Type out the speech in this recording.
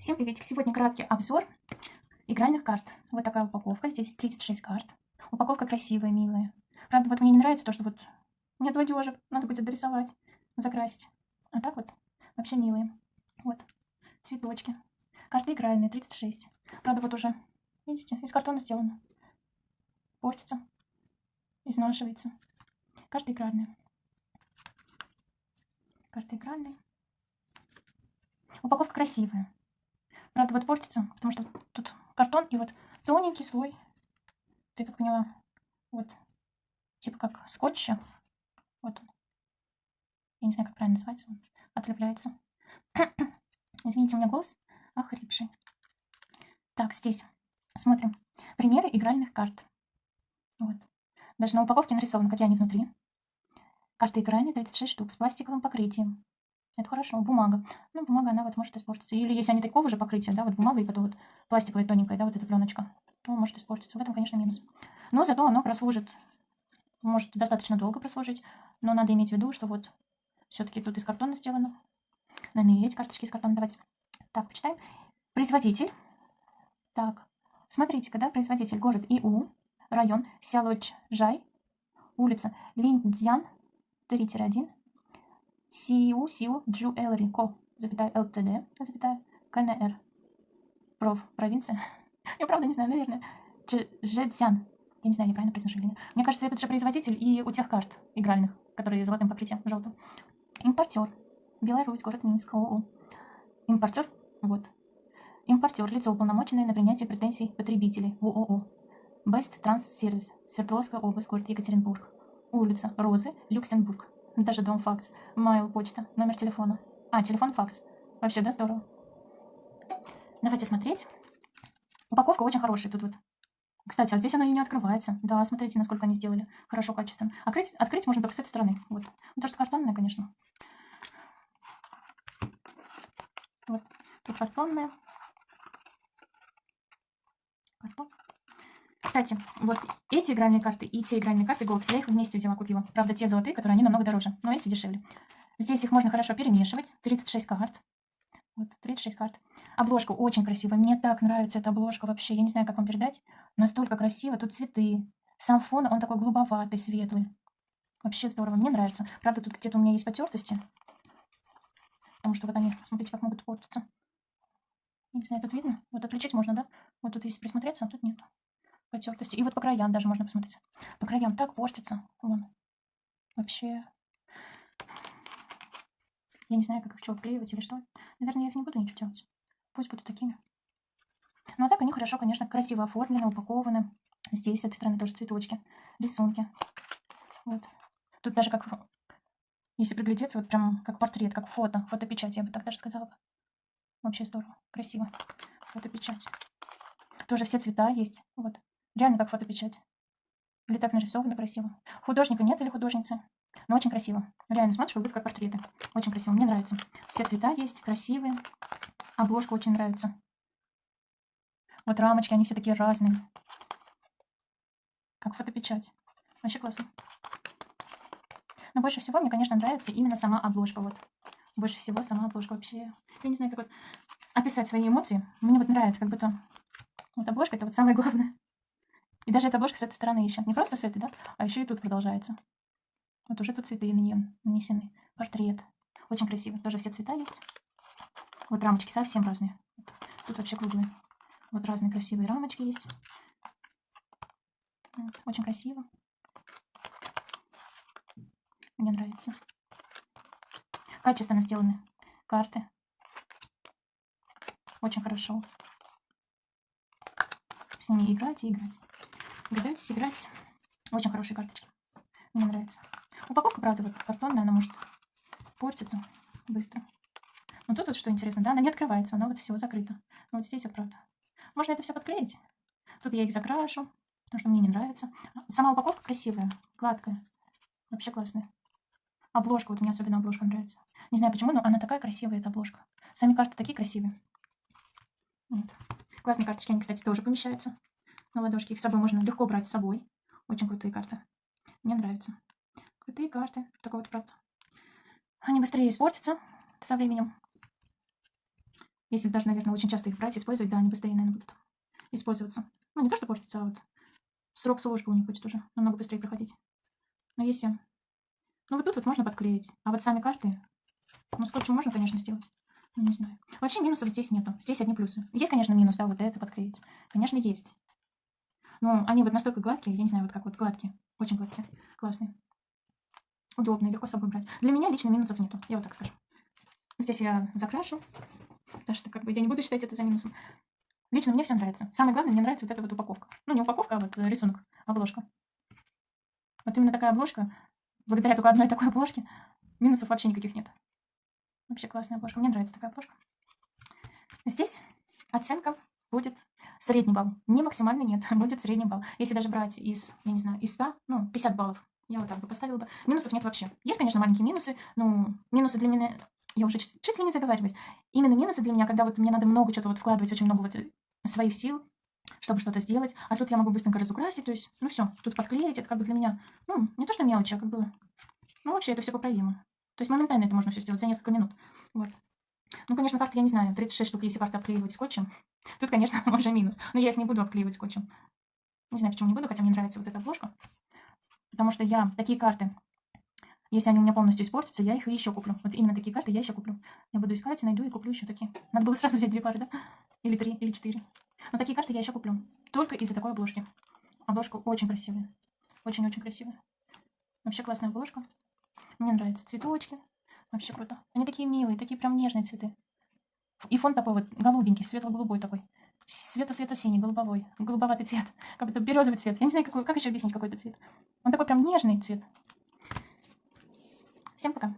Всем приветик! Сегодня краткий обзор игральных карт. Вот такая упаковка. Здесь 36 карт. Упаковка красивая, милая. Правда, вот мне не нравится то, что вот нет одежек. Надо будет дорисовать, закрасить. А так вот вообще милые. Вот цветочки. Карты игральные, 36. Правда, вот уже, видите, из картона сделано. Портится, изнашивается. Карты игральные. Карты игральные. Упаковка красивая. Правда, вот портится, потому что тут картон и вот тоненький слой. Ты как поняла, вот, типа как скотча. Вот он. Я не знаю, как правильно называется. Он отлепляется. Извините, у меня голос охрипший. Так, здесь смотрим. Примеры игральных карт. Вот. Даже на упаковке нарисовано, какие они внутри. Карты игральные 36 штук с пластиковым покрытием. Это хорошо. Бумага. Ну, бумага, она вот может испортиться. Или если они такого же покрытия, да, вот бумага и потом вот пластиковая тоненькая, да, вот эта пленочка, то может испортиться. В этом, конечно, минус. Но зато оно прослужит, может достаточно долго прослужить. Но надо иметь в виду, что вот все-таки тут из картона сделано. Наверное, эти карточки из картона. Давайте. Так, почитаем. Производитель. Так, смотрите-ка, да, производитель. Город Иу, район Сялочжай, улица Линдзян, 3-1, Сиу Сиу Джуэлри Ко, запятая ЛТД, запятая КНР. Проф, провинция. Я правда не знаю, наверное. Жэцзян. Я не знаю, неправильно произношу или нет. Мне кажется, этот же производитель и у тех карт игральных, которые золотым покрытием, желтым. Импортер. Беларусь, город Минск, ООО. Импортер, вот. Импортер, лицо уполномоченное на принятие претензий потребителей, ООО. Best Транс Сервис, Свердловская область, город Екатеринбург. Улица Розы, Люксембург. Даже дом факс. Майл, почта, номер телефона. А, телефон, факс. Вообще, да, здорово. Давайте смотреть. Упаковка очень хорошая тут вот. Кстати, а здесь она и не открывается. Да, смотрите, насколько они сделали. Хорошо, качественно. Открыть, открыть можно только с этой стороны. Вот. Ну, то, что картонная, конечно. Вот. Тут картонная. Картон. Кстати, вот эти игральные карты и те игральные карты Gold, я их вместе взяла, купила. Правда, те золотые, которые они намного дороже, но эти дешевле. Здесь их можно хорошо перемешивать. 36 карт. Вот, 36 карт. Обложка очень красивая. Мне так нравится эта обложка вообще. Я не знаю, как вам передать. Настолько красиво. Тут цветы. Сам фон, он такой голубоватый, светлый. Вообще здорово. Мне нравится. Правда, тут где-то у меня есть потертости. Потому что вот они, смотрите, как могут портиться. Не знаю, тут видно? Вот отличить можно, да? Вот тут если присмотреться, а тут нет потертости. И вот по краям даже можно посмотреть. По краям так портится. Вон. Вообще. Я не знаю, как их что, вклеивать или что. Наверное, я их не буду ничего делать. Пусть будут такими. Ну, а так они хорошо, конечно, красиво оформлены, упакованы. Здесь, с этой стороны, тоже цветочки, рисунки. Вот. Тут даже как, если приглядеться, вот прям как портрет, как фото, фотопечать, я бы так даже сказала. Вообще здорово, красиво. Фотопечать. Тоже все цвета есть. Вот. Реально как фотопечать. Или так нарисовано красиво. Художника нет или художницы. Но очень красиво. Реально смотришь, как будто как портреты. Очень красиво. Мне нравится. Все цвета есть, красивые. Обложка очень нравится. Вот рамочки, они все такие разные. Как фотопечать. Вообще классно. Но больше всего мне, конечно, нравится именно сама обложка. Вот. Больше всего сама обложка вообще. Я не знаю, как вот описать свои эмоции. Мне вот нравится, как будто... Вот обложка это вот самое главное. И даже эта обложка с этой стороны еще. Не просто с этой, да? А еще и тут продолжается. Вот уже тут цветы на нее нанесены. Портрет. Очень красиво. Тоже все цвета есть. Вот рамочки совсем разные. Тут вообще круглые. Вот разные красивые рамочки есть. Очень красиво. Мне нравится. Качественно сделаны карты. Очень хорошо. С ними играть и играть. Гадать, сыграть. Очень хорошие карточки. Мне нравится. Упаковка, правда, вот картонная, она может портиться быстро. Но тут вот что интересно, да, она не открывается, она вот всего закрыта. Но вот здесь вот правда. Можно это все подклеить. Тут я их закрашу, потому что мне не нравится. Сама упаковка красивая, гладкая. Вообще классная. Обложка, вот мне особенно обложка нравится. Не знаю почему, но она такая красивая, эта обложка. Сами карты такие красивые. Вот. Классные карточки, они, кстати, тоже помещаются на ладошке. Их с собой можно легко брать с собой. Очень крутые карты. Мне нравятся. Крутые карты. Такой вот правда. Они быстрее испортятся со временем. Если даже, наверное, очень часто их брать, использовать, да, они быстрее, наверное, будут использоваться. Ну, не то, что портится, а вот срок службы у них будет уже намного быстрее проходить. Но если... Ну, вот тут вот можно подклеить. А вот сами карты... Ну, скотчем можно, конечно, сделать. Ну, не знаю. Вообще минусов здесь нету. Здесь одни плюсы. Есть, конечно, минус, да, вот это подклеить. Конечно, есть. Но они вот настолько гладкие, я не знаю, вот как вот гладкие. Очень гладкие. Классные. Удобные, легко с собой брать. Для меня лично минусов нету, я вот так скажу. Здесь я закрашу. Так что как бы я не буду считать это за минусом. Лично мне все нравится. Самое главное, мне нравится вот эта вот упаковка. Ну, не упаковка, а вот рисунок, обложка. Вот именно такая обложка, благодаря только одной такой обложке, минусов вообще никаких нет. Вообще классная обложка. Мне нравится такая обложка. Здесь оценка будет средний балл. Не максимальный, нет, будет средний балл. Если даже брать из, я не знаю, из 100, ну, 50 баллов, я вот так бы поставила бы. Минусов нет вообще. Есть, конечно, маленькие минусы, но минусы для меня... Я уже чуть, чуть ли не заговариваюсь. Именно минусы для меня, когда вот мне надо много что-то вот вкладывать, очень много вот своих сил, чтобы что-то сделать. А тут я могу быстренько разукрасить, то есть, ну все, тут подклеить, это как бы для меня, ну, не то что мелочи, а как бы, ну, вообще это все поправимо. То есть моментально это можно все сделать за несколько минут. Вот. Ну, конечно, карты, я не знаю, 36 штук, если карты обклеивать скотчем, тут, конечно, уже минус. Но я их не буду обклеивать скотчем. Не знаю, почему не буду, хотя мне нравится вот эта обложка. Потому что я такие карты, если они у меня полностью испортятся, я их еще куплю. Вот именно такие карты я еще куплю. Я буду искать, найду и куплю еще такие. Надо было сразу взять две пары, да? Или три, или четыре. Но такие карты я еще куплю. Только из-за такой обложки. Обложка очень красивая. Очень-очень красивая. Вообще классная обложка. Мне нравятся цветочки. Вообще круто. Они такие милые, такие прям нежные цветы. И фон такой вот голубенький, светло-голубой такой. Светло-светло-синий, голубовой. Голубоватый цвет. Как будто березовый цвет. Я не знаю, какой, как еще объяснить какой-то цвет. Он такой прям нежный цвет. Всем пока.